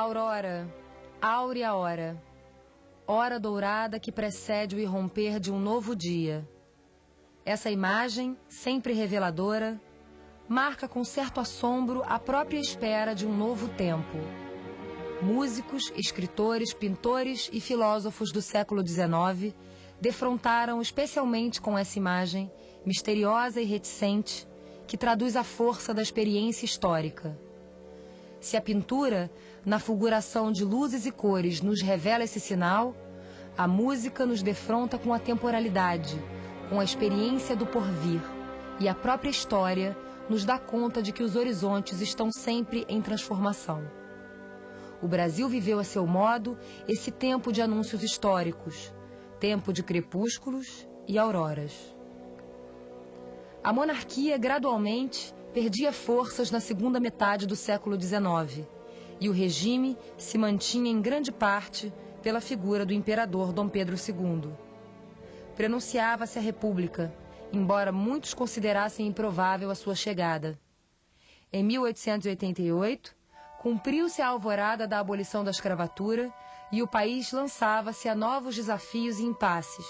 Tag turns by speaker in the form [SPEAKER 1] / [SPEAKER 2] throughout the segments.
[SPEAKER 1] Aurora, áurea hora, hora dourada que precede o irromper de um novo dia. Essa imagem, sempre reveladora, marca com certo assombro a própria espera de um novo tempo. Músicos, escritores, pintores e filósofos do século XIX defrontaram especialmente com essa imagem, misteriosa e reticente, que traduz a força da experiência histórica. Se a pintura, na fulguração de luzes e cores, nos revela esse sinal, a música nos defronta com a temporalidade, com a experiência do porvir, e a própria história nos dá conta de que os horizontes estão sempre em transformação. O Brasil viveu a seu modo esse tempo de anúncios históricos, tempo de crepúsculos e auroras. A monarquia gradualmente perdia forças na segunda metade do século XIX e o regime se mantinha em grande parte pela figura do imperador Dom Pedro II. Prenunciava-se a República, embora muitos considerassem improvável a sua chegada. Em 1888, cumpriu-se a alvorada da abolição da escravatura e o país lançava-se a novos desafios e impasses.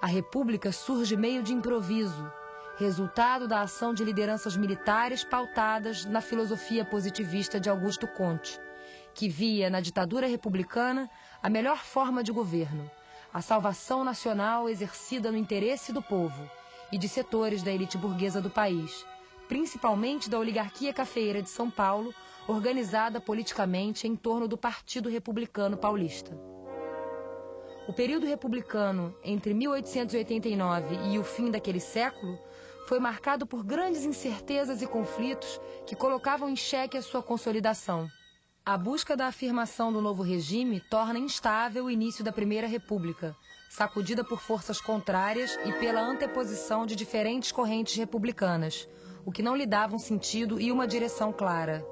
[SPEAKER 1] A República surge meio de improviso, resultado da ação de lideranças militares pautadas na filosofia positivista de Augusto Conte, que via na ditadura republicana a melhor forma de governo, a salvação nacional exercida no interesse do povo e de setores da elite burguesa do país, principalmente da oligarquia cafeira de São Paulo, organizada politicamente em torno do Partido Republicano Paulista. O período republicano entre 1889 e o fim daquele século foi marcado por grandes incertezas e conflitos que colocavam em xeque a sua consolidação. A busca da afirmação do novo regime torna instável o início da Primeira República, sacudida por forças contrárias e pela anteposição de diferentes correntes republicanas, o que não lhe dava um sentido e uma direção clara.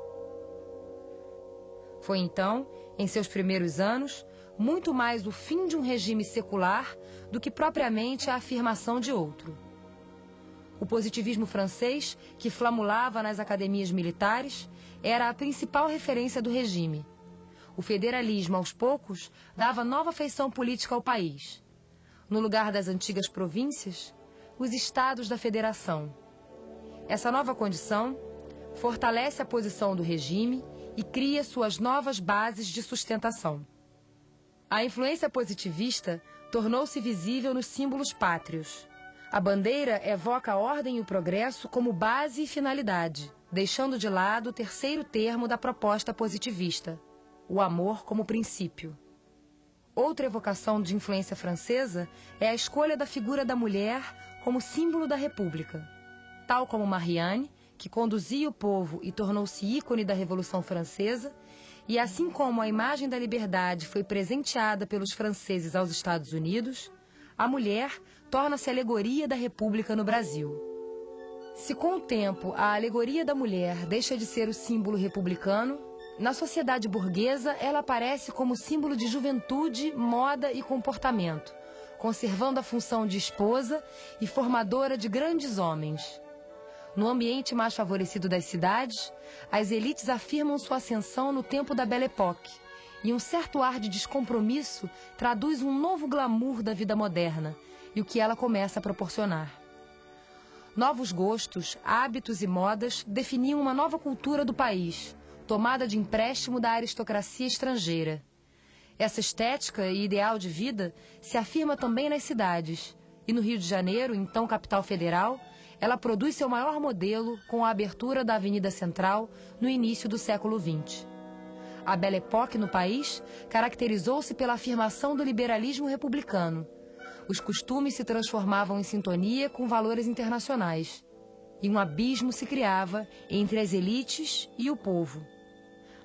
[SPEAKER 1] Foi então, em seus primeiros anos, muito mais o fim de um regime secular do que propriamente a afirmação de outro. O positivismo francês, que flamulava nas academias militares, era a principal referência do regime. O federalismo, aos poucos, dava nova feição política ao país. No lugar das antigas províncias, os estados da federação. Essa nova condição fortalece a posição do regime e cria suas novas bases de sustentação. A influência positivista tornou-se visível nos símbolos pátrios. A bandeira evoca a ordem e o progresso como base e finalidade, deixando de lado o terceiro termo da proposta positivista, o amor como princípio. Outra evocação de influência francesa é a escolha da figura da mulher como símbolo da República. Tal como Marianne, que conduzia o povo e tornou-se ícone da Revolução Francesa, e assim como a imagem da liberdade foi presenteada pelos franceses aos Estados Unidos, a mulher torna-se alegoria da República no Brasil. Se com o tempo a alegoria da mulher deixa de ser o símbolo republicano, na sociedade burguesa ela aparece como símbolo de juventude, moda e comportamento, conservando a função de esposa e formadora de grandes homens. No ambiente mais favorecido das cidades, as elites afirmam sua ascensão no tempo da Belle Époque, e um certo ar de descompromisso traduz um novo glamour da vida moderna, e o que ela começa a proporcionar. Novos gostos, hábitos e modas definiam uma nova cultura do país, tomada de empréstimo da aristocracia estrangeira. Essa estética e ideal de vida se afirma também nas cidades, e no Rio de Janeiro, então capital federal, ela produz seu maior modelo com a abertura da Avenida Central no início do século XX. A Belle Époque no país caracterizou-se pela afirmação do liberalismo republicano, os costumes se transformavam em sintonia com valores internacionais. E um abismo se criava entre as elites e o povo.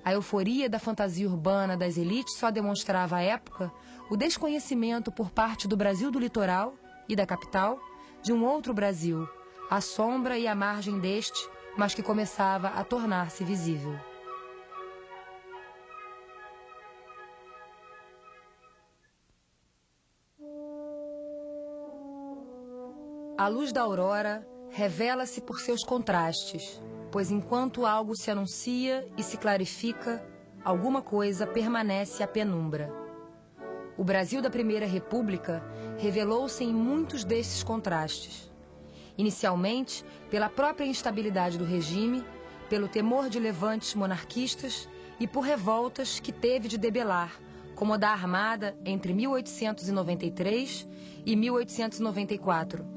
[SPEAKER 1] A euforia da fantasia urbana das elites só demonstrava à época o desconhecimento por parte do Brasil do litoral e da capital de um outro Brasil, à sombra e à margem deste, mas que começava a tornar-se visível. A luz da aurora revela-se por seus contrastes, pois enquanto algo se anuncia e se clarifica, alguma coisa permanece à penumbra. O Brasil da Primeira República revelou-se em muitos desses contrastes. Inicialmente, pela própria instabilidade do regime, pelo temor de levantes monarquistas e por revoltas que teve de debelar, como a da Armada entre 1893 e 1894.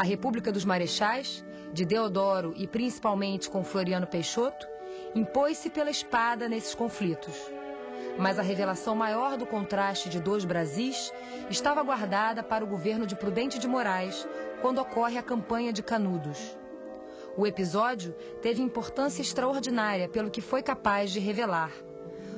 [SPEAKER 1] A República dos Marechais, de Deodoro e principalmente com Floriano Peixoto, impôs-se pela espada nesses conflitos. Mas a revelação maior do contraste de dois Brasis estava guardada para o governo de Prudente de Moraes, quando ocorre a campanha de Canudos. O episódio teve importância extraordinária pelo que foi capaz de revelar.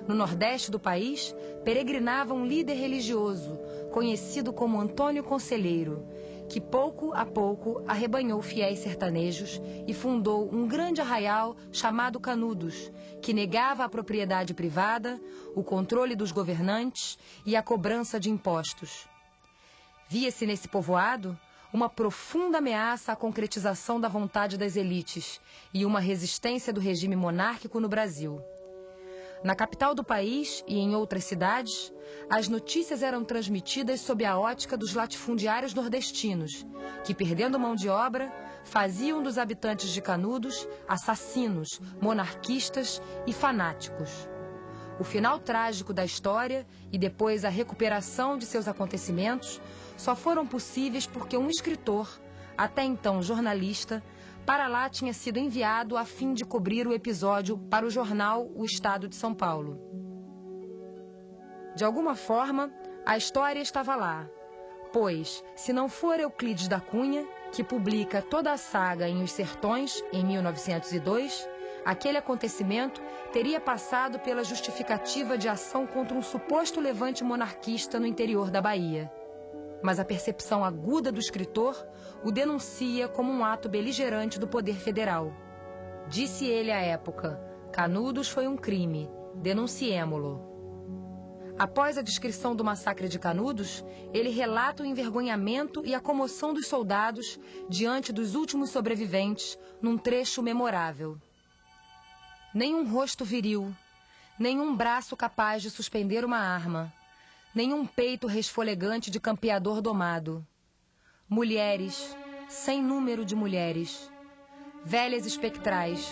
[SPEAKER 1] No nordeste do país, peregrinava um líder religioso, conhecido como Antônio Conselheiro, que pouco a pouco arrebanhou fiéis sertanejos e fundou um grande arraial chamado Canudos, que negava a propriedade privada, o controle dos governantes e a cobrança de impostos. Via-se nesse povoado uma profunda ameaça à concretização da vontade das elites e uma resistência do regime monárquico no Brasil. Na capital do país e em outras cidades, as notícias eram transmitidas sob a ótica dos latifundiários nordestinos, que, perdendo mão de obra, faziam dos habitantes de Canudos assassinos, monarquistas e fanáticos. O final trágico da história e depois a recuperação de seus acontecimentos só foram possíveis porque um escritor, até então jornalista, para lá tinha sido enviado a fim de cobrir o episódio para o jornal O Estado de São Paulo. De alguma forma, a história estava lá, pois, se não for Euclides da Cunha, que publica toda a saga em Os Sertões, em 1902, aquele acontecimento teria passado pela justificativa de ação contra um suposto levante monarquista no interior da Bahia mas a percepção aguda do escritor o denuncia como um ato beligerante do poder federal. Disse ele à época: Canudos foi um crime, denunciemo-lo. Após a descrição do massacre de Canudos, ele relata o envergonhamento e a comoção dos soldados diante dos últimos sobreviventes num trecho memorável. Nenhum rosto viril, nenhum braço capaz de suspender uma arma, nenhum peito resfolegante de campeador domado. Mulheres, sem número de mulheres, velhas espectrais,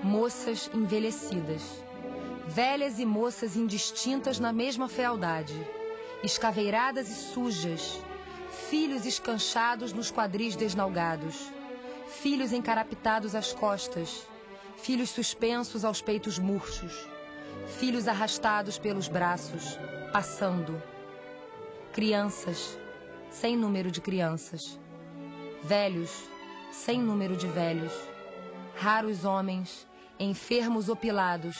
[SPEAKER 1] moças envelhecidas, velhas e moças indistintas na mesma fealdade, escaveiradas e sujas, filhos escanchados nos quadris desnalgados, filhos encarapitados às costas, filhos suspensos aos peitos murchos, filhos arrastados pelos braços, passando. Crianças, sem número de crianças. Velhos, sem número de velhos. Raros homens, enfermos opilados,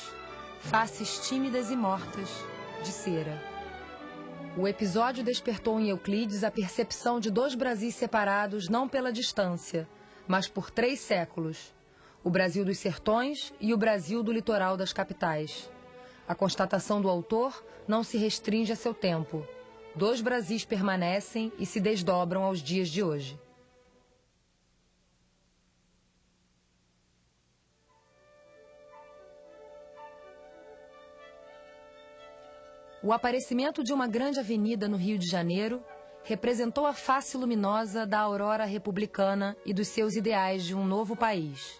[SPEAKER 1] faces tímidas e mortas, de cera. O episódio despertou em Euclides a percepção de dois Brasis separados não pela distância, mas por três séculos: o Brasil dos sertões e o Brasil do litoral das capitais. A constatação do autor não se restringe a seu tempo. Dois Brasis permanecem e se desdobram aos dias de hoje. O aparecimento de uma grande avenida no Rio de Janeiro representou a face luminosa da aurora republicana e dos seus ideais de um novo país.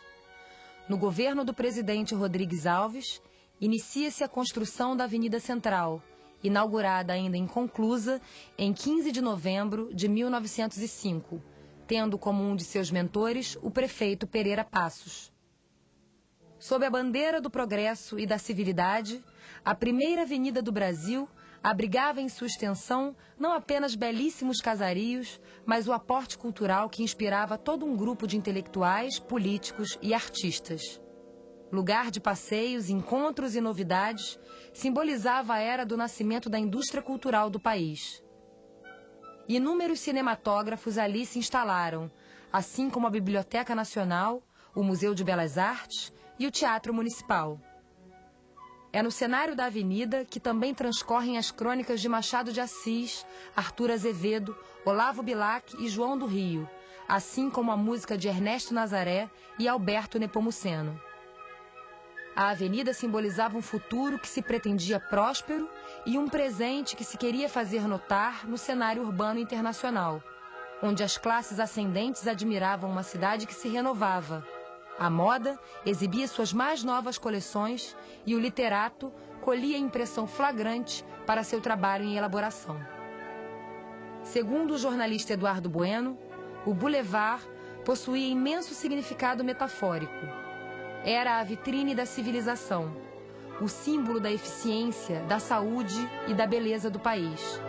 [SPEAKER 1] No governo do presidente Rodrigues Alves, inicia-se a construção da Avenida Central, inaugurada ainda inconclusa em 15 de novembro de 1905, tendo como um de seus mentores o prefeito Pereira Passos. Sob a bandeira do progresso e da civilidade, a primeira avenida do Brasil abrigava em sua extensão não apenas belíssimos casarios, mas o aporte cultural que inspirava todo um grupo de intelectuais, políticos e artistas lugar de passeios, encontros e novidades, simbolizava a era do nascimento da indústria cultural do país. Inúmeros cinematógrafos ali se instalaram, assim como a Biblioteca Nacional, o Museu de Belas Artes e o Teatro Municipal. É no cenário da avenida que também transcorrem as crônicas de Machado de Assis, Arthur Azevedo, Olavo Bilac e João do Rio, assim como a música de Ernesto Nazaré e Alberto Nepomuceno. A avenida simbolizava um futuro que se pretendia próspero e um presente que se queria fazer notar no cenário urbano internacional, onde as classes ascendentes admiravam uma cidade que se renovava. A moda exibia suas mais novas coleções e o literato colhia impressão flagrante para seu trabalho em elaboração. Segundo o jornalista Eduardo Bueno, o Boulevard possuía imenso significado metafórico. Era a vitrine da civilização, o símbolo da eficiência, da saúde e da beleza do país,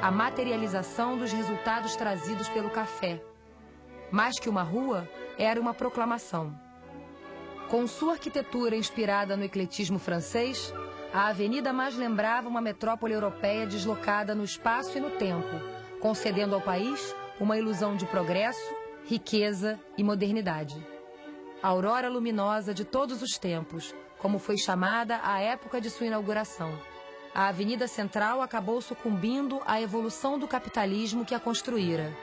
[SPEAKER 1] a materialização dos resultados trazidos pelo café. Mais que uma rua, era uma proclamação. Com sua arquitetura inspirada no ecletismo francês, a avenida mais lembrava uma metrópole europeia deslocada no espaço e no tempo, concedendo ao país uma ilusão de progresso, riqueza e modernidade. A aurora luminosa de todos os tempos, como foi chamada a época de sua inauguração. A Avenida Central acabou sucumbindo à evolução do capitalismo que a construíra.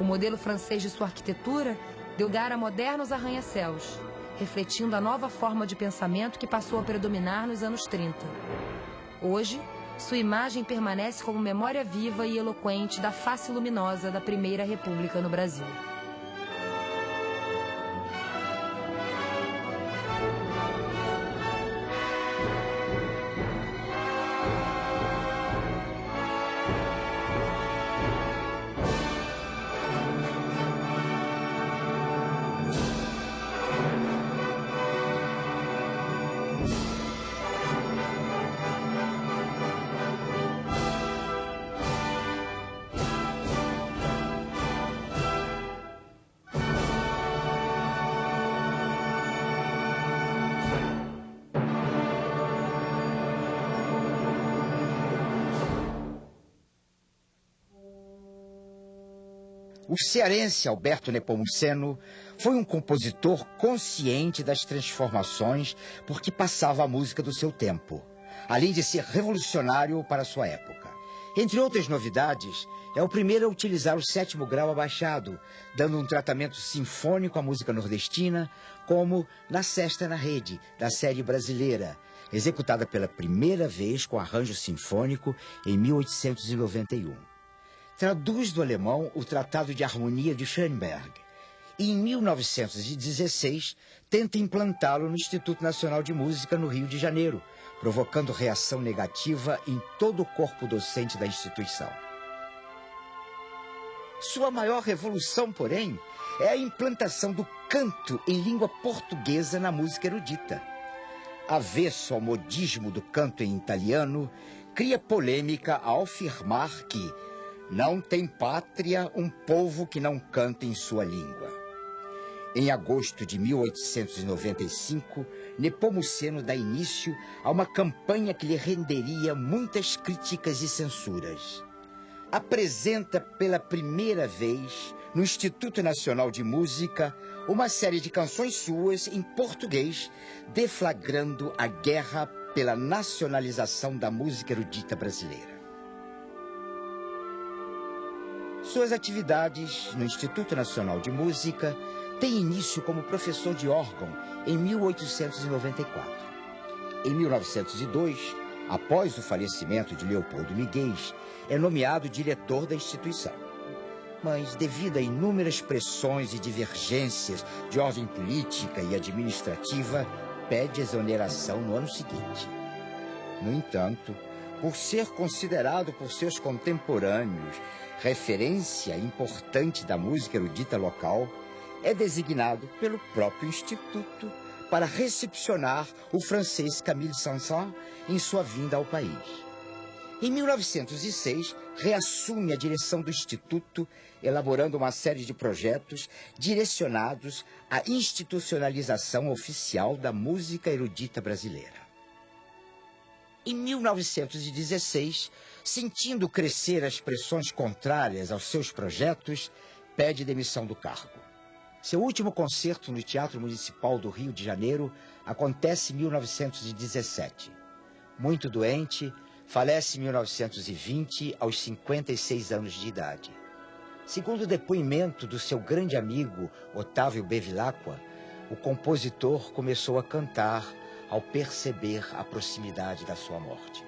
[SPEAKER 1] O modelo francês de sua arquitetura deu lugar a modernos arranha-céus, refletindo a nova forma de pensamento que passou a predominar nos anos 30. Hoje, sua imagem permanece como memória viva e eloquente da face luminosa da Primeira República no Brasil.
[SPEAKER 2] O cearense Alberto Nepomuceno foi um compositor consciente das transformações por que passava a música do seu tempo, além de ser revolucionário para sua época. Entre outras novidades, é o primeiro a utilizar o sétimo grau abaixado, dando um tratamento sinfônico à música nordestina, como na Sexta na Rede, da série brasileira, executada pela primeira vez com arranjo sinfônico em 1891 traduz do alemão o Tratado de Harmonia de Schoenberg e, em 1916, tenta implantá-lo no Instituto Nacional de Música no Rio de Janeiro, provocando reação negativa em todo o corpo docente da instituição. Sua maior revolução, porém, é a implantação do canto em língua portuguesa na música erudita. Avesso ao modismo do canto em italiano, cria polêmica ao afirmar que não tem pátria um povo que não canta em sua língua. Em agosto de 1895, Nepomuceno dá início a uma campanha que lhe renderia muitas críticas e censuras. Apresenta pela primeira vez, no Instituto Nacional de Música, uma série de canções suas em português, deflagrando a guerra pela nacionalização da música erudita brasileira. Suas atividades no Instituto Nacional de Música têm início como professor de órgão em 1894. Em 1902, após o falecimento de Leopoldo Miguel, é nomeado diretor da instituição. Mas, devido a inúmeras pressões e divergências de ordem política e administrativa, pede exoneração no ano seguinte. No entanto, por ser considerado por seus contemporâneos referência importante da música erudita local, é designado pelo próprio Instituto para recepcionar o francês Camille Saint-Saëns em sua vinda ao país. Em 1906, reassume a direção do Instituto, elaborando uma série de projetos direcionados à institucionalização oficial da música erudita brasileira. Em 1916, sentindo crescer as pressões contrárias aos seus projetos, pede demissão do cargo. Seu último concerto no Teatro Municipal do Rio de Janeiro acontece em 1917. Muito doente, falece em 1920 aos 56 anos de idade. Segundo o depoimento do seu grande amigo Otávio Bevilacqua, o compositor começou a cantar ao perceber a proximidade da sua morte.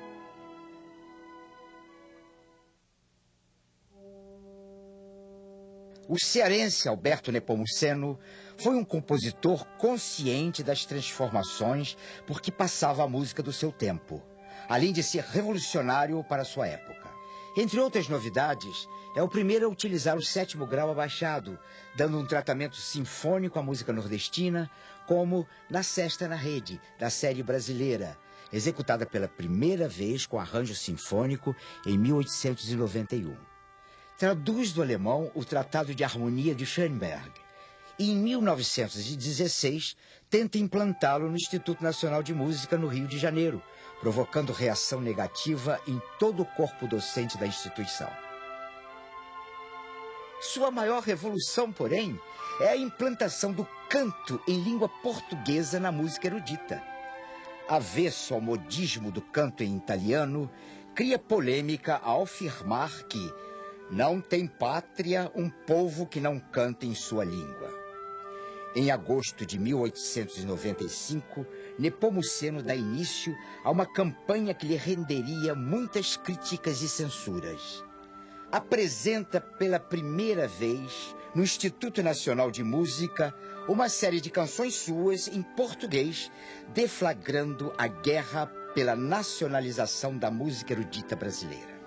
[SPEAKER 2] O cearense Alberto Nepomuceno foi um compositor consciente das transformações por que passava a música do seu tempo, além de ser revolucionário para sua época. Entre outras novidades, é o primeiro a utilizar o sétimo grau abaixado, dando um tratamento sinfônico à música nordestina, como na Sexta na Rede, da série brasileira, executada pela primeira vez com arranjo sinfônico em 1891 traduz do alemão o Tratado de Harmonia de Schoenberg e, em 1916, tenta implantá-lo no Instituto Nacional de Música no Rio de Janeiro, provocando reação negativa em todo o corpo docente da instituição. Sua maior revolução, porém, é a implantação do canto em língua portuguesa na música erudita. Avesso ao modismo do canto em italiano, cria polêmica ao afirmar que não tem pátria um povo que não canta em sua língua. Em agosto de 1895, Nepomuceno dá início a uma campanha que lhe renderia muitas críticas e censuras. Apresenta pela primeira vez no Instituto Nacional de Música uma série de canções suas em português, deflagrando a guerra pela nacionalização da música erudita brasileira.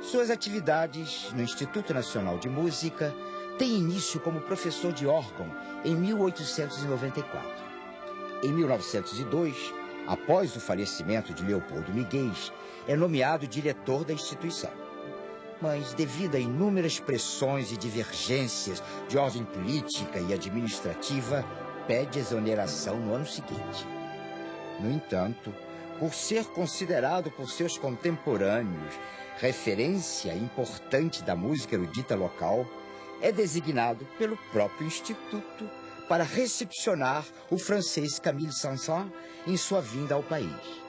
[SPEAKER 2] Suas atividades no Instituto Nacional de Música têm início como professor de órgão em 1894. Em 1902, após o falecimento de Leopoldo Miguel, é nomeado diretor da instituição. Mas, devido a inúmeras pressões e divergências de ordem política e administrativa, pede exoneração no ano seguinte. No entanto, por ser considerado por seus contemporâneos referência importante da música erudita local, é designado pelo próprio Instituto para recepcionar o francês Camille Sanson em sua vinda ao país.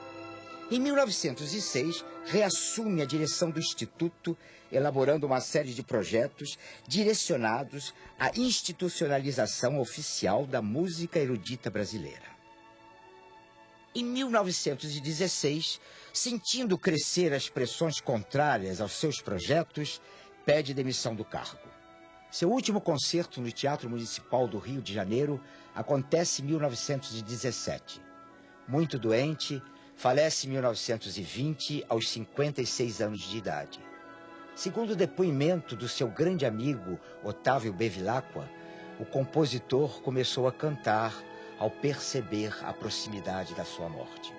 [SPEAKER 2] Em 1906, reassume a direção do Instituto, elaborando uma série de projetos direcionados à institucionalização oficial da música erudita brasileira. Em 1916, sentindo crescer as pressões contrárias aos seus projetos, pede demissão do cargo. Seu último concerto no Teatro Municipal do Rio de Janeiro acontece em 1917. Muito doente, falece em 1920 aos 56 anos de idade. Segundo o depoimento do seu grande amigo Otávio Bevilacqua, o compositor começou a cantar ao perceber a proximidade da sua morte.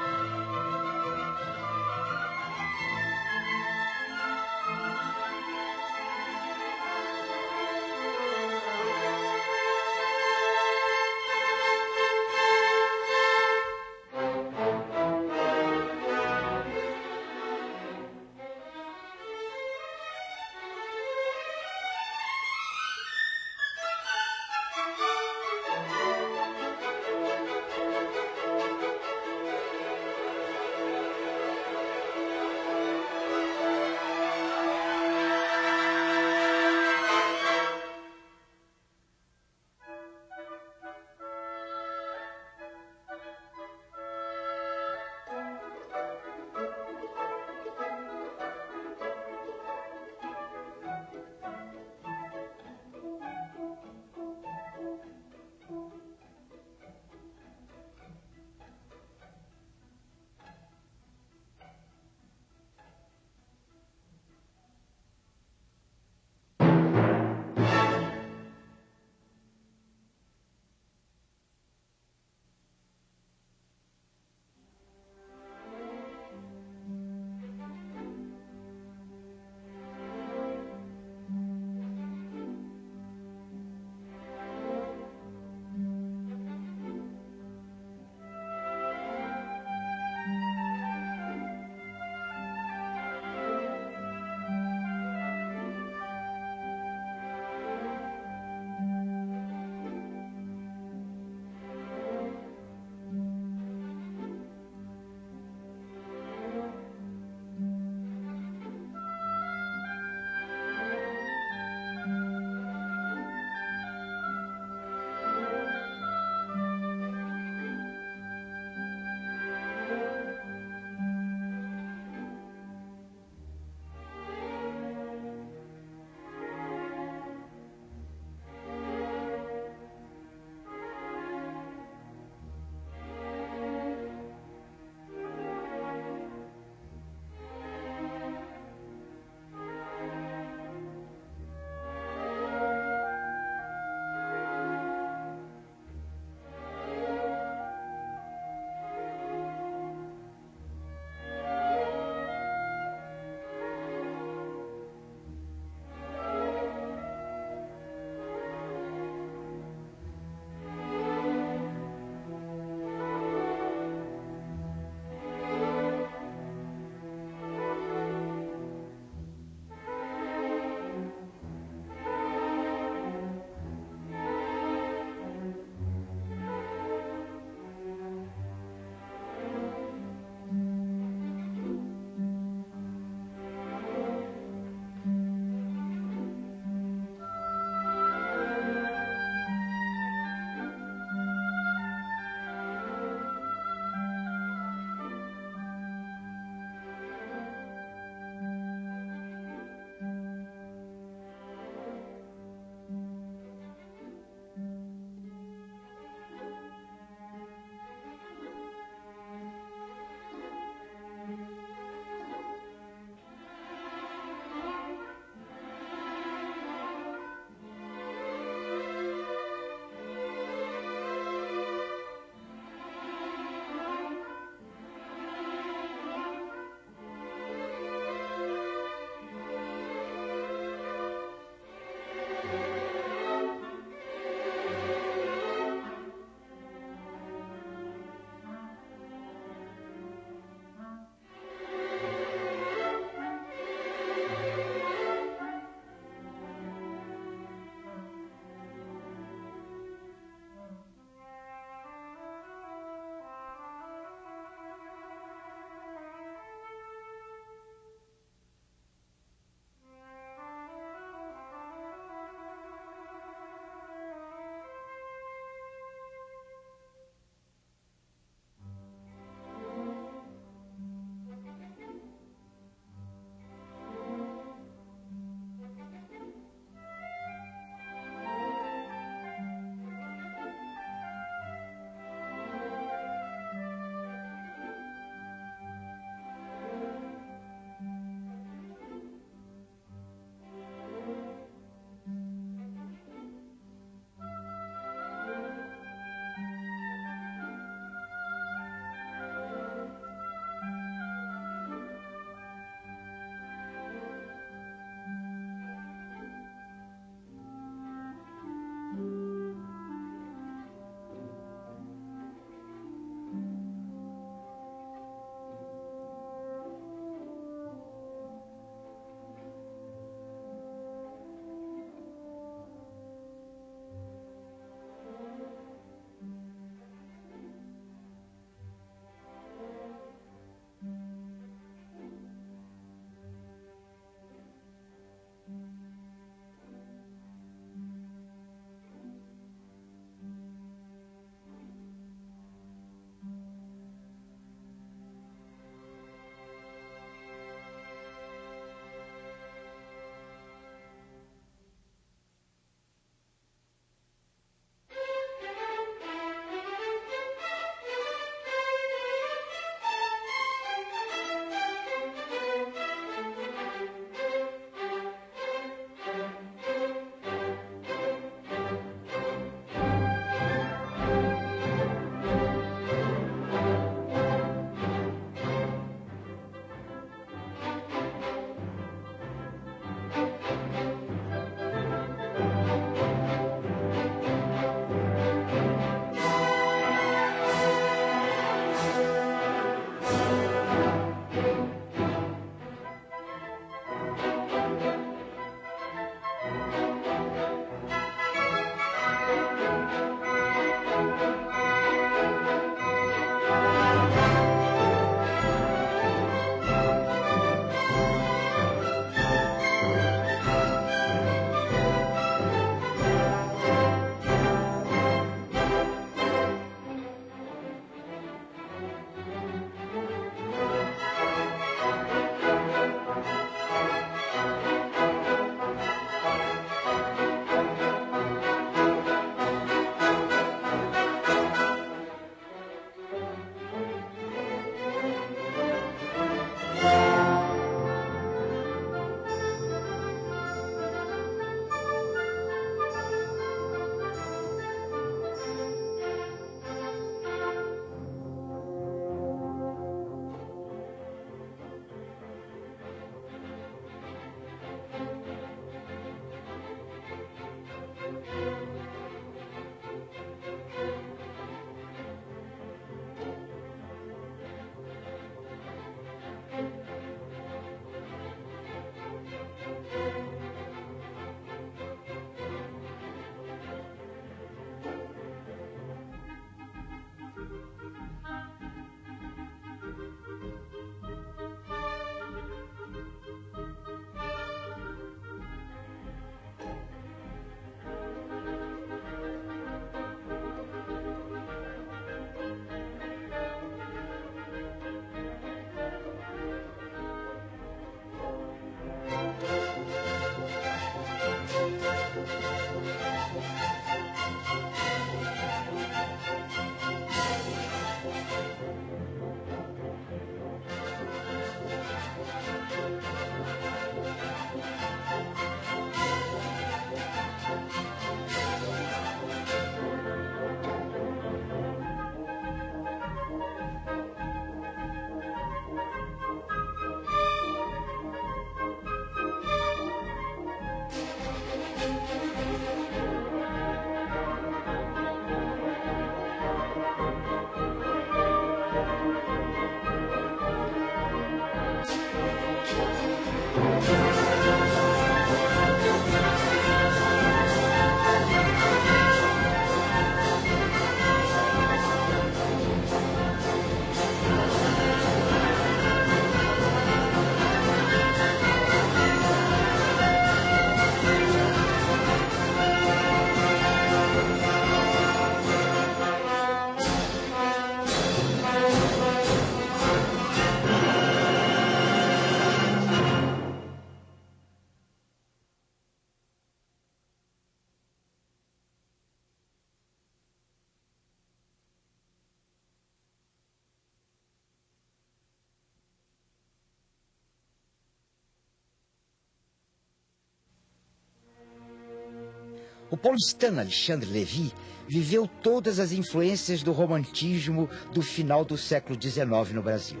[SPEAKER 2] Paulistano Alexandre Levy viveu todas as influências do romantismo do final do século XIX no Brasil.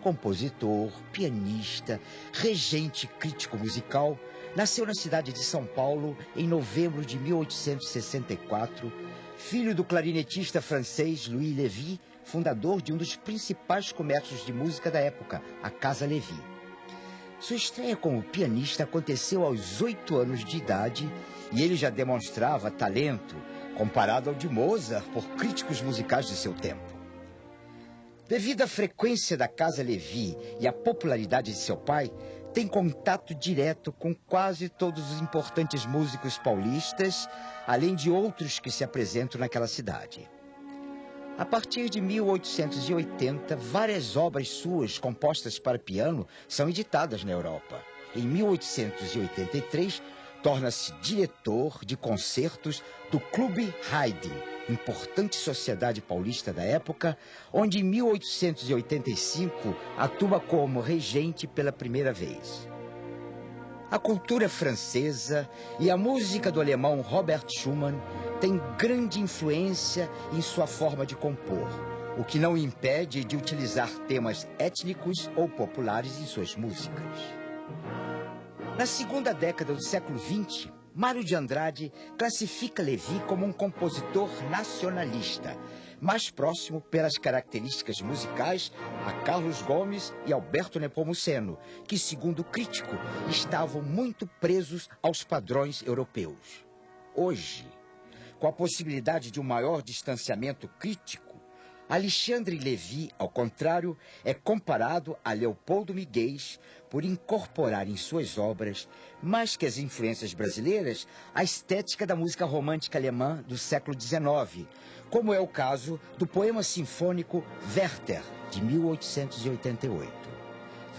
[SPEAKER 2] Compositor, pianista, regente crítico musical, nasceu na cidade de São Paulo em novembro de 1864, filho do clarinetista francês Louis Levy, fundador de um dos principais comércios de música da época, a Casa Levy. Sua estreia como pianista aconteceu aos oito anos de idade e ele já demonstrava talento comparado ao de Mozart por críticos musicais de seu tempo. Devido à frequência da Casa Levi e à popularidade de seu pai, tem contato direto com quase todos os importantes músicos paulistas, além de outros que se apresentam naquela cidade. A partir de 1880, várias obras suas compostas para piano são editadas na Europa. Em 1883, torna-se diretor de concertos do Clube Haydn, importante sociedade paulista da época, onde em 1885 atua como regente pela primeira vez. A cultura francesa e a música do alemão Robert Schumann têm grande influência em sua forma de compor, o que não impede de utilizar temas étnicos ou populares em suas músicas. Na segunda década do século XX, Mário de Andrade classifica Levi como um compositor nacionalista, mais próximo pelas características musicais a Carlos Gomes e Alberto Nepomuceno, que, segundo o crítico, estavam muito presos aos padrões europeus. Hoje, com a possibilidade de um maior distanciamento crítico, Alexandre Levi, ao contrário, é comparado a Leopoldo Miguel por incorporar em suas obras, mais que as influências brasileiras, a estética da música romântica alemã do século XIX, como é o caso do poema sinfônico Werther, de 1888.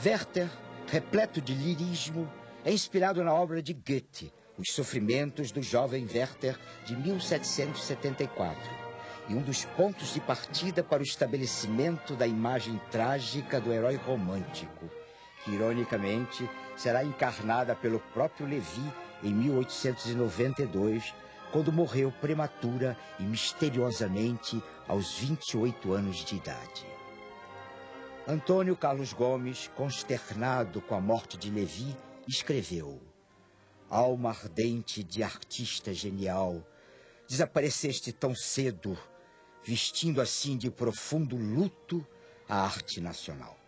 [SPEAKER 2] Werther, repleto de lirismo, é inspirado na obra de Goethe, Os Sofrimentos do Jovem Werther, de 1774 e um dos pontos de partida para o estabelecimento da imagem trágica do herói romântico, que, ironicamente, será encarnada pelo próprio Levi em 1892, quando morreu prematura e misteriosamente aos 28 anos de idade. Antônio Carlos Gomes, consternado com a morte de Levi, escreveu: Alma ardente de artista genial, desapareceste tão cedo vestindo assim de profundo luto a arte nacional.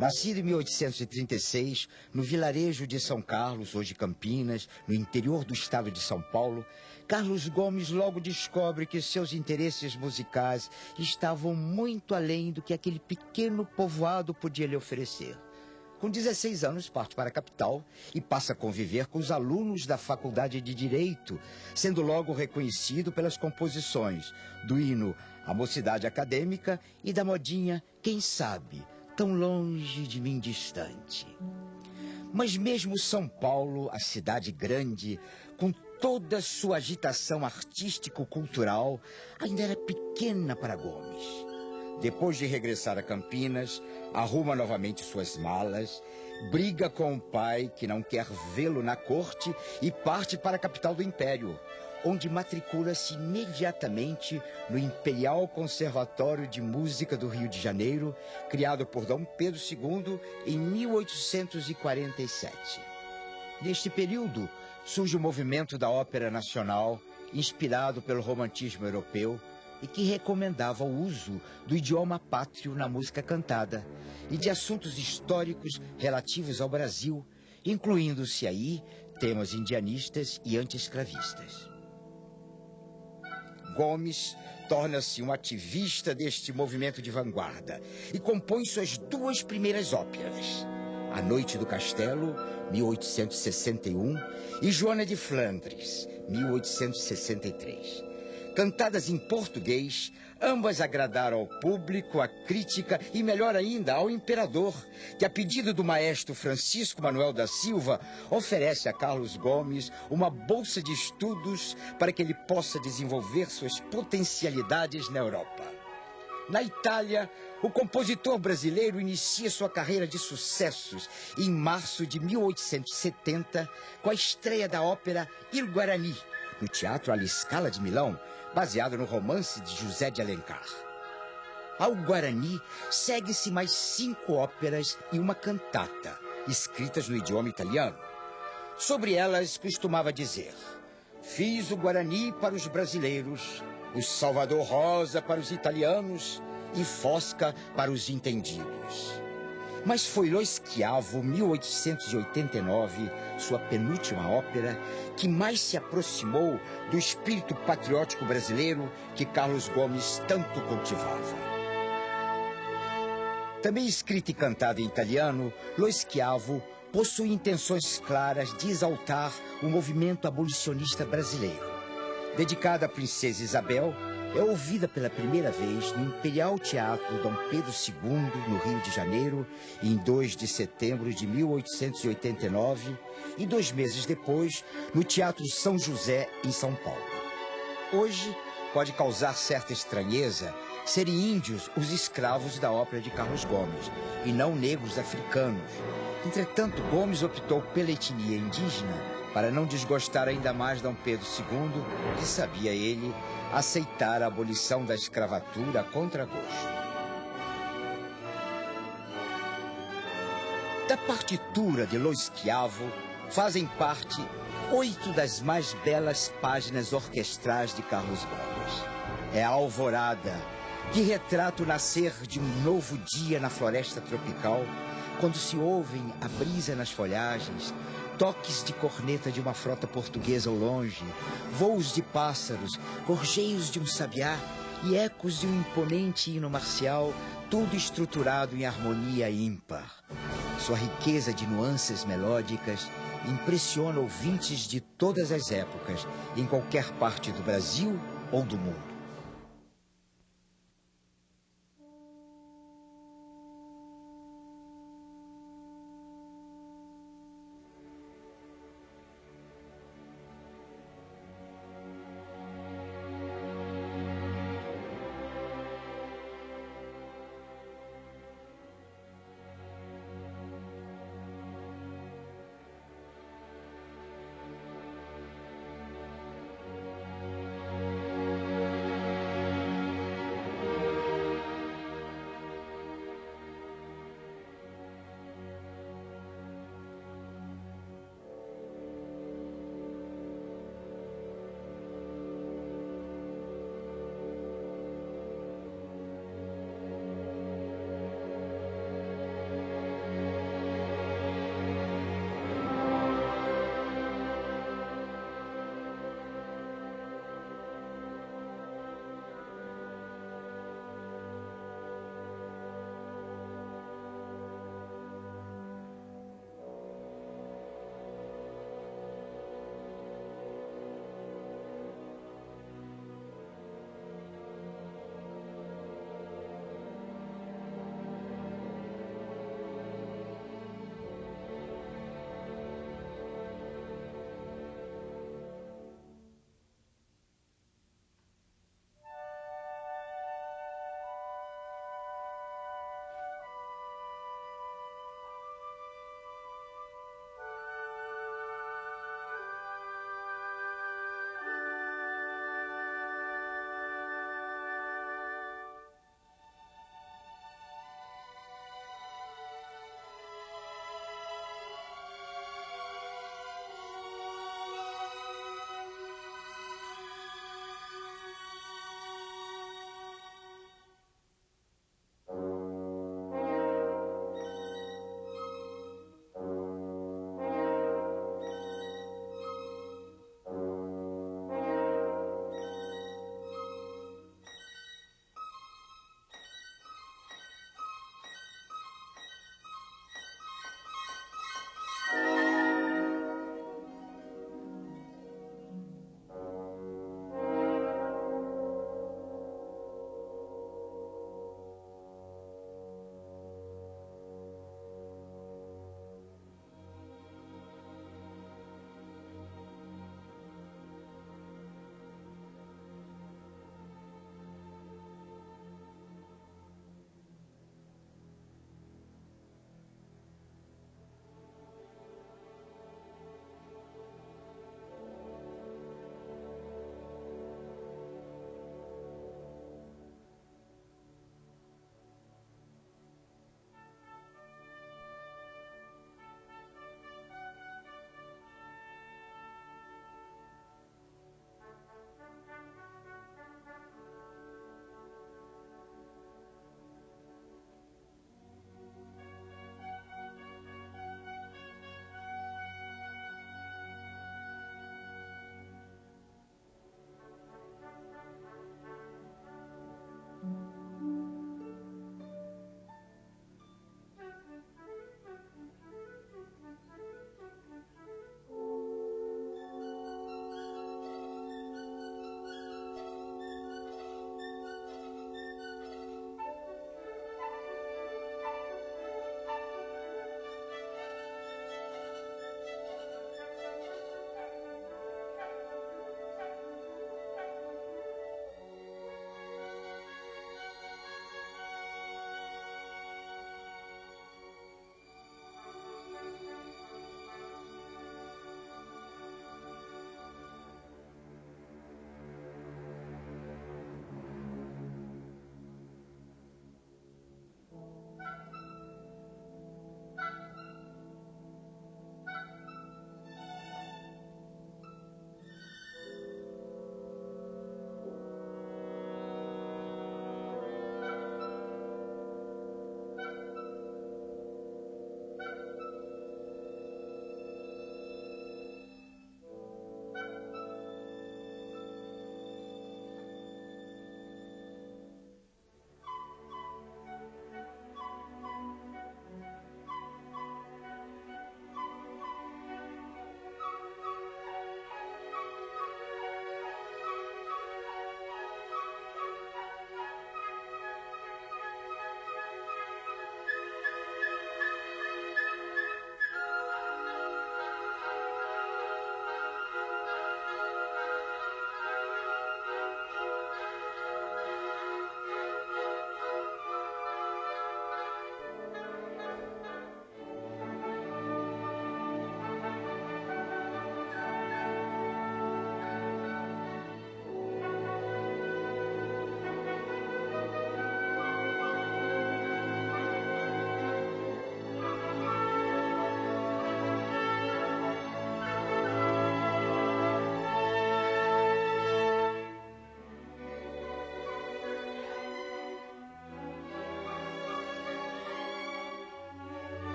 [SPEAKER 2] Nascido em 1836, no vilarejo de São Carlos, hoje Campinas, no interior do estado de São Paulo, Carlos Gomes logo descobre que seus interesses musicais estavam muito além do que aquele pequeno povoado podia lhe oferecer. Com 16 anos, parte para a capital e passa a conviver com os alunos da Faculdade de Direito, sendo logo reconhecido pelas composições do hino A Mocidade Acadêmica e da modinha Quem Sabe, tão longe de mim distante. Mas mesmo São Paulo, a cidade grande, com toda sua agitação artístico-cultural, ainda era pequena para Gomes. Depois de regressar a Campinas, arruma novamente suas malas, briga com o pai, que não quer vê-lo na corte, e parte para a capital do Império, onde matricula-se imediatamente no Imperial Conservatório de Música do Rio de Janeiro, criado por Dom Pedro II em 1847. Neste período, surge o movimento da Ópera Nacional, inspirado pelo romantismo europeu, e que recomendava o uso do idioma pátrio na música cantada e de assuntos históricos relativos ao Brasil, incluindo-se aí temas indianistas e anti-escravistas. Gomes torna-se um ativista deste movimento de vanguarda e compõe suas duas primeiras óperas, A Noite do Castelo, 1861, e Joana de Flandres, 1863 cantadas em português, ambas agradaram ao público, à crítica e, melhor ainda, ao imperador, que, a pedido do maestro Francisco Manuel da Silva, oferece a Carlos Gomes uma bolsa de estudos para que ele possa desenvolver suas potencialidades na Europa. Na Itália, o compositor brasileiro inicia sua carreira de sucessos em março de 1870 com a estreia da ópera Il Guarani, no Teatro alla Scala de Milão, baseado no romance de José de Alencar. Ao Guarani segue-se mais cinco óperas e uma cantata, escritas no idioma italiano. Sobre elas costumava dizer: Fiz o Guarani para os brasileiros, o Salvador Rosa para os italianos e Fosca para os entendidos. Mas foi Lo Schiavo, 1889, sua penúltima ópera, que mais se aproximou do espírito patriótico brasileiro que Carlos Gomes tanto cultivava. Também escrita e cantada em italiano, Lo Schiavo possui intenções claras de exaltar o movimento abolicionista brasileiro. Dedicada à princesa Isabel, é ouvida pela primeira vez no Imperial Teatro Dom Pedro II, no Rio de Janeiro, em 2 de setembro de 1889, e dois meses depois, no Teatro São José, em São Paulo. Hoje, pode causar certa estranheza serem índios os escravos da ópera de Carlos Gomes, e não negros africanos. Entretanto, Gomes optou pela etnia indígena para não desgostar ainda mais Dom Pedro II, que sabia ele aceitar a abolição da escravatura contra gosto. Da partitura de Lo Schiavo fazem parte oito das mais belas páginas orquestrais de Carlos Gomes. É a Alvorada, que retrata o nascer de um novo dia na floresta tropical, quando se ouvem a brisa nas folhagens, toques de corneta de uma frota portuguesa ao longe, voos de pássaros, gorjeios de um sabiá e ecos de um imponente hino marcial, tudo estruturado em harmonia ímpar. Sua riqueza de nuances melódicas impressiona ouvintes de todas as épocas, em qualquer parte do Brasil ou do mundo.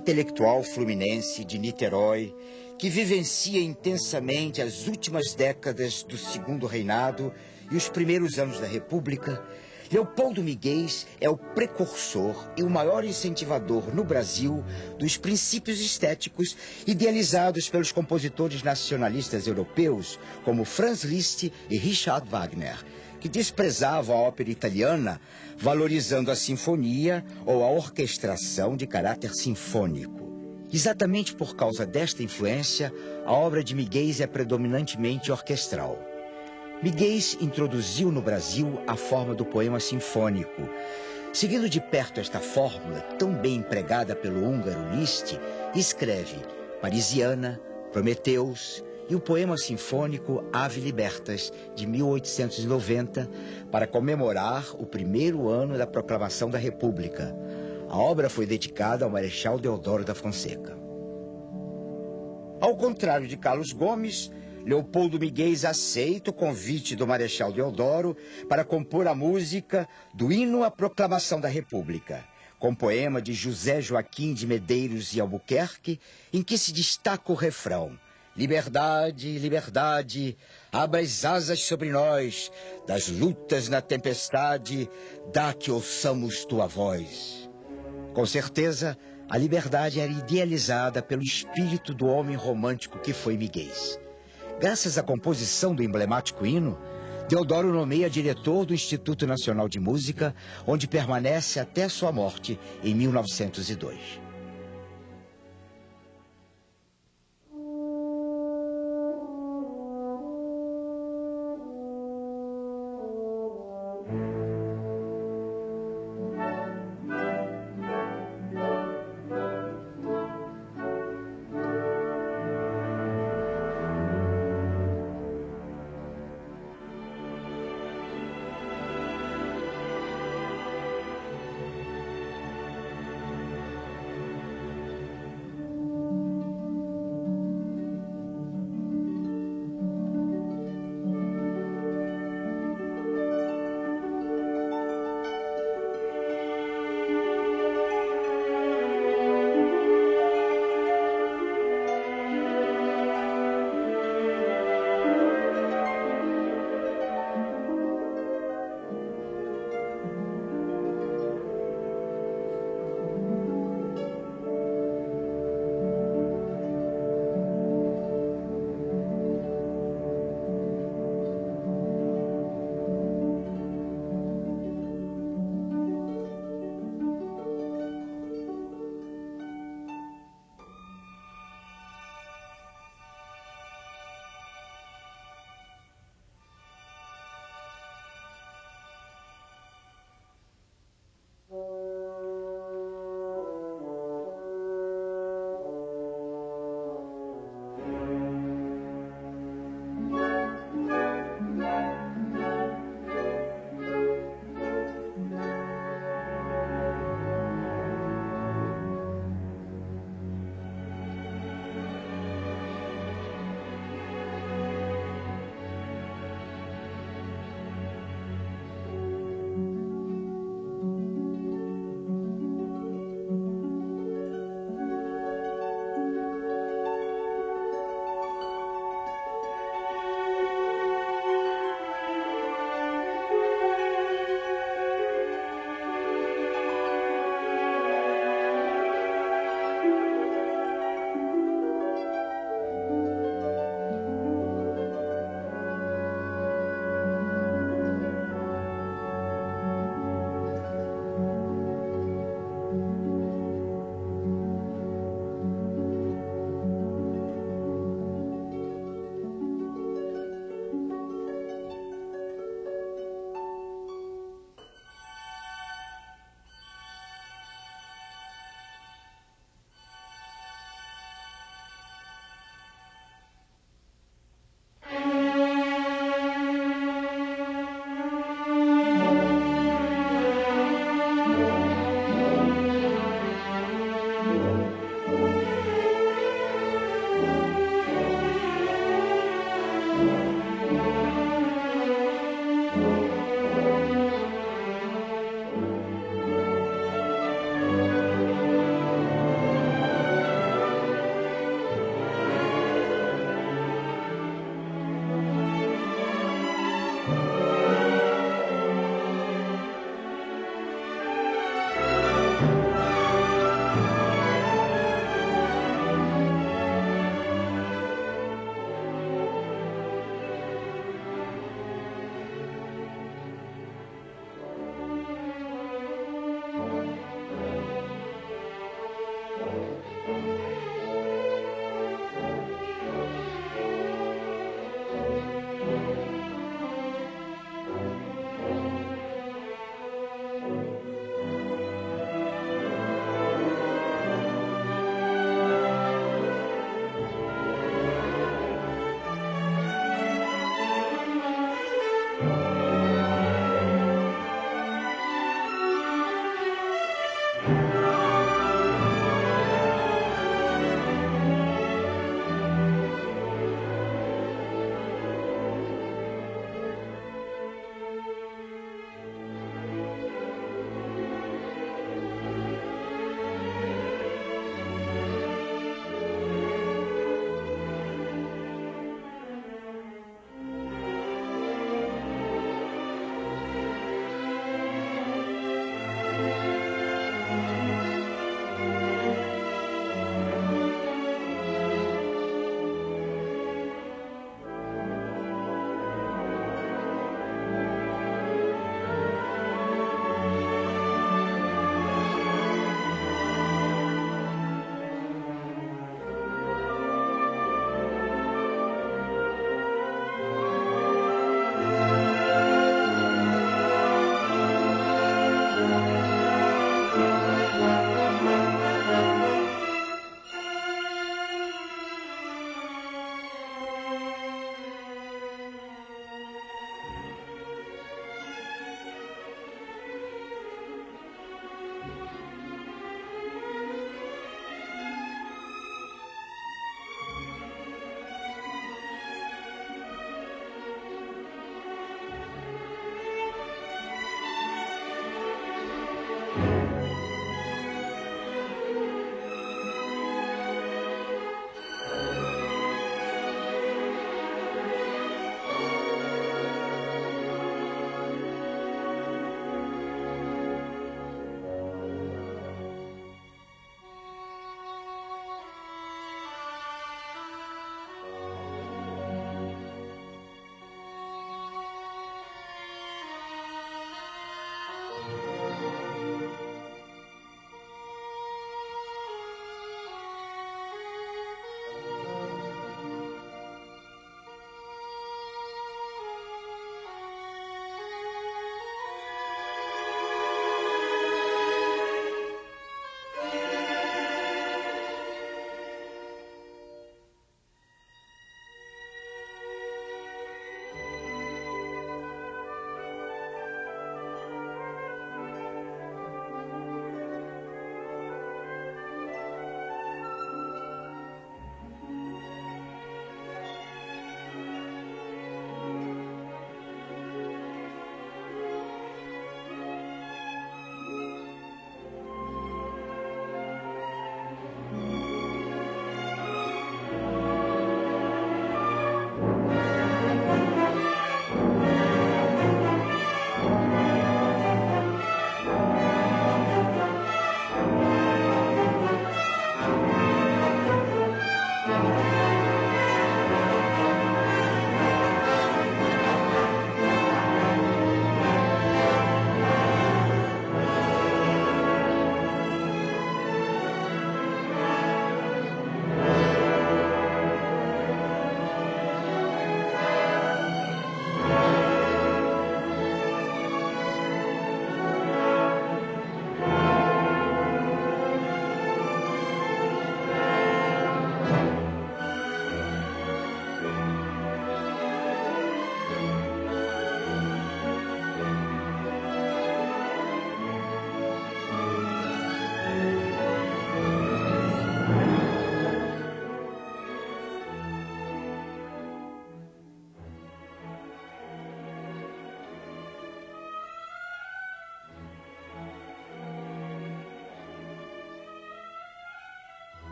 [SPEAKER 2] Intelectual fluminense de Niterói, que vivencia intensamente as últimas décadas do segundo reinado e os primeiros anos da República, Leopoldo Miguel é o precursor e o maior incentivador no Brasil dos princípios estéticos idealizados pelos compositores nacionalistas europeus como Franz Liszt e Richard Wagner, que desprezavam a ópera italiana, valorizando a sinfonia ou a orquestração de caráter sinfônico. Exatamente por causa desta influência, a obra de Miguel é predominantemente orquestral. Miguel introduziu no Brasil a forma do poema sinfônico. Seguindo de perto esta fórmula, tão bem empregada pelo húngaro Liszt, escreve Parisiana, Prometeus e o poema sinfônico Ave Libertas, de 1890, para comemorar o primeiro ano da proclamação da República. A obra foi dedicada ao Marechal Deodoro da Fonseca. Ao contrário de Carlos Gomes, Leopoldo Miguel aceita o convite do Marechal Deodoro para compor a música do hino à proclamação da República, com poema de José Joaquim de Medeiros e Albuquerque, em que se destaca o refrão Liberdade, liberdade, abra as asas sobre nós, das lutas na tempestade, dá que ouçamos tua voz. Com certeza, a liberdade era idealizada pelo espírito do homem romântico que foi Miguel. Graças à composição do emblemático hino, Deodoro nomeia diretor do Instituto Nacional de Música, onde permanece até sua morte em 1902.